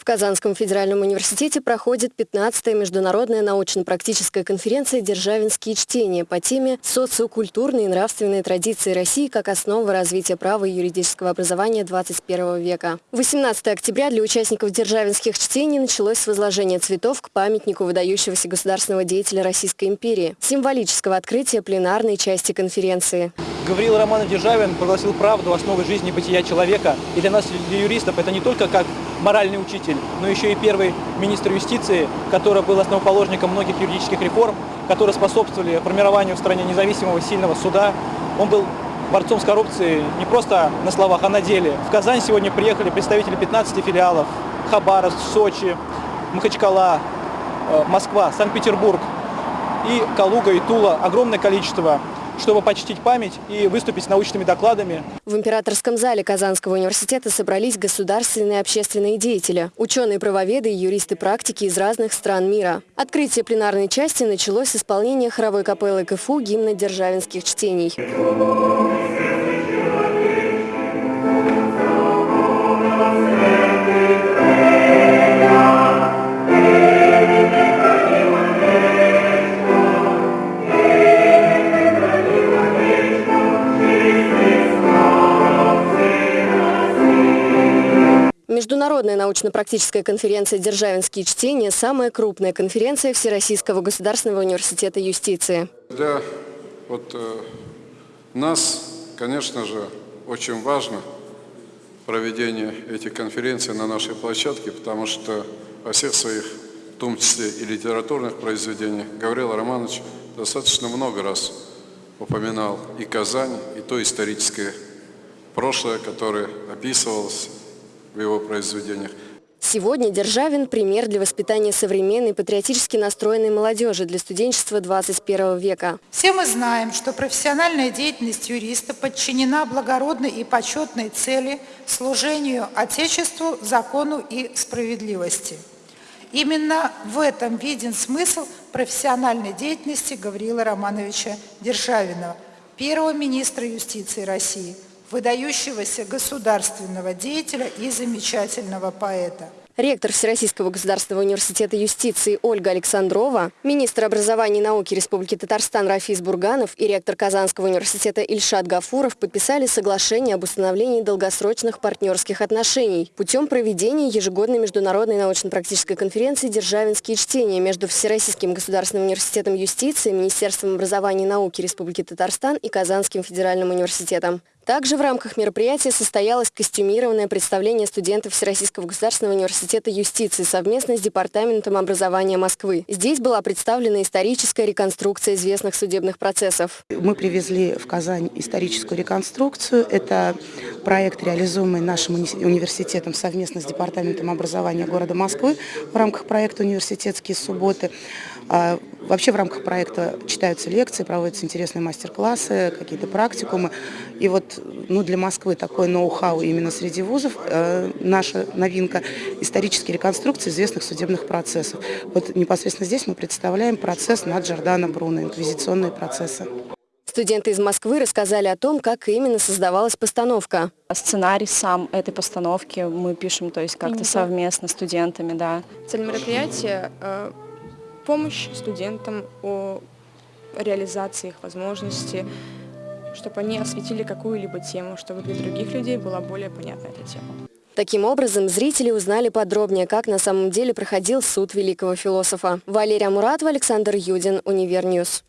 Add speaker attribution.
Speaker 1: В Казанском федеральном университете проходит 15-я международная научно-практическая конференция «Державинские чтения» по теме «Социокультурные и нравственные традиции России как основа развития права и юридического образования 21 века». 18 октября для участников державинских чтений началось с возложения цветов к памятнику выдающегося государственного деятеля Российской империи, символического открытия пленарной части конференции.
Speaker 2: Гавриил Романов Державин прогласил правду основой жизни бытия человека. И для нас, для юристов, это не только как моральный учитель, но еще и первый министр юстиции, который был основоположником многих юридических реформ, которые способствовали формированию в стране независимого сильного суда. Он был борцом с коррупцией не просто на словах, а на деле. В Казань сегодня приехали представители 15 филиалов. Хабаровск, Сочи, Махачкала, э, Москва, Санкт-Петербург и Калуга, и Тула. Огромное количество чтобы почтить память и выступить с научными докладами.
Speaker 1: В императорском зале Казанского университета собрались государственные и общественные деятели, ученые-правоведы и юристы-практики из разных стран мира. Открытие пленарной части началось с исполнения хоровой капеллы КФУ гимна державинских чтений. Международная научно-практическая конференция «Державинские чтения» – самая крупная конференция Всероссийского государственного университета юстиции.
Speaker 3: Для вот, э, нас, конечно же, очень важно проведение этих конференций на нашей площадке, потому что во всех своих, в том числе и литературных произведениях, Гаврил Романович достаточно много раз упоминал и Казань, и то историческое прошлое, которое описывалось в его произведениях.
Speaker 1: Сегодня Державин – пример для воспитания современной патриотически настроенной молодежи для студенчества 21 века.
Speaker 4: Все мы знаем, что профессиональная деятельность юриста подчинена благородной и почетной цели служению Отечеству, закону и справедливости. Именно в этом виден смысл профессиональной деятельности Гавриила Романовича Державина, первого министра юстиции России – выдающегося государственного деятеля и замечательного поэта.
Speaker 1: Ректор Всероссийского государственного университета юстиции Ольга Александрова, министр образования и науки Республики Татарстан Рафис Бурганов и ректор Казанского университета Ильшат Гафуров подписали соглашение об установлении долгосрочных партнерских отношений путем проведения ежегодной международной научно-практической конференции «Державинские чтения» между Всероссийским государственным университетом юстиции, Министерством образования и науки Республики Татарстан и Казанским федеральным университетом. Также в рамках мероприятия состоялось костюмированное представление студентов Всероссийского государственного университета юстиции совместно с Департаментом образования Москвы. Здесь была представлена историческая реконструкция известных судебных процессов.
Speaker 5: Мы привезли в Казань историческую реконструкцию. Это проект, реализуемый нашим университетом совместно с Департаментом образования города Москвы в рамках проекта «Университетские субботы». А, вообще в рамках проекта читаются лекции, проводятся интересные мастер-классы, какие-то практикумы. И вот ну, для Москвы такой ноу-хау именно среди вузов, э, наша новинка – исторические реконструкции известных судебных процессов. Вот непосредственно здесь мы представляем процесс над Джордано Бруно, инквизиционные процессы.
Speaker 1: Студенты из Москвы рассказали о том, как именно создавалась постановка.
Speaker 6: Сценарий сам этой постановки мы пишем, то есть как-то совместно с студентами, да.
Speaker 7: Цель мероприятия э, – помощь студентам о реализации их возможностей, чтобы они осветили какую-либо тему, чтобы для других людей была более понятна эта тема.
Speaker 1: Таким образом, зрители узнали подробнее, как на самом деле проходил суд великого философа. Валерия Муратова, Александр Юдин, Универньюз.